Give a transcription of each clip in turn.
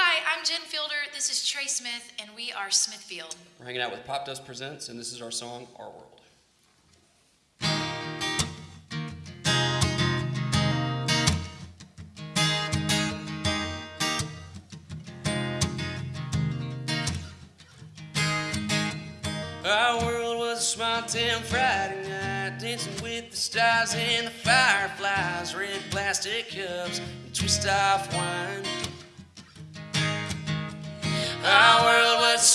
Hi, I'm Jen Fielder. This is Trey Smith, and we are Smithfield. We're hanging out with Popdust Presents, and this is our song, Our World. Our world was a small town Friday night, dancing with the stars and the fireflies, red plastic cups and twist off wine.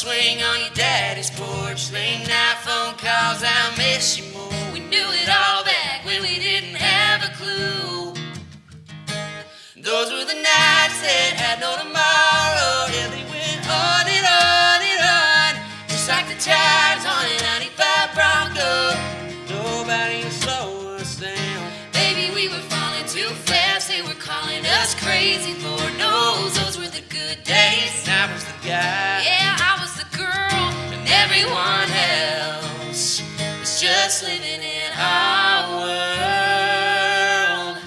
Swing on your daddy's porch, late night phone calls, I miss you more. We knew it all back when we didn't have a clue. Those were the nights that had no tomorrow. Yeah, they went on and on and on, just like the tires on a 95 Bronco. Nobody slow us down. Baby, we were falling too fast. They were calling us crazy. And everyone else was just living in our world.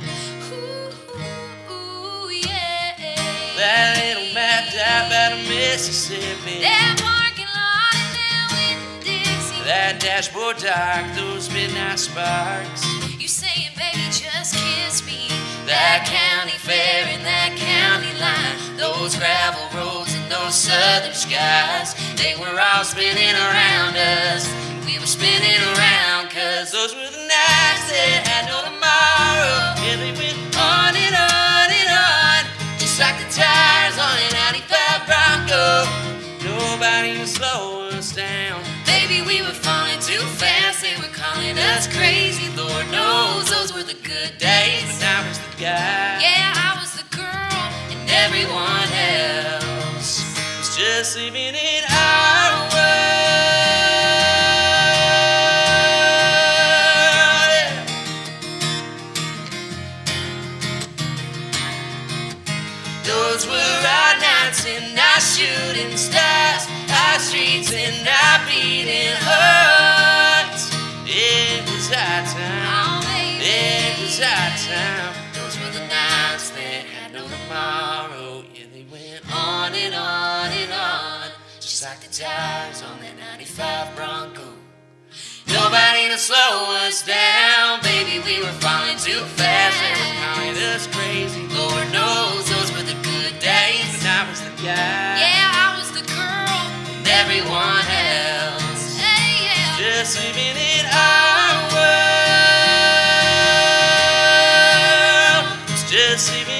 Ooh, ooh, yeah. That little map out out of Mississippi. That parking lot and down with Dixie. That dashboard dark, those midnight sparks. You saying, baby, just kiss me. That county fair and that county line. Those gravel They were all spinning around us. We were spinning around cause Those were the nights that had no tomorrow. Yeah, they went on and on and on. just like the tires on an 95 Bronco. Nobody can slow us down. Baby, we were falling too fast. They were calling us crazy. Lord knows those were the good days. But I was the guy. Yeah, I was the girl, and everyone else. was just living in and our shooting stars, our streets and our beating hearts. It was our time. It was our time. Those were the nights that had no tomorrow. Yeah, they went on and on and on, just like the tires on that 95 Bronco. Nobody to slow us down, baby. We were falling too fast. They were calling us crazy. Was the guy. Yeah, I was the girl. And everyone else. Hey, yeah. Just living in our world. Just living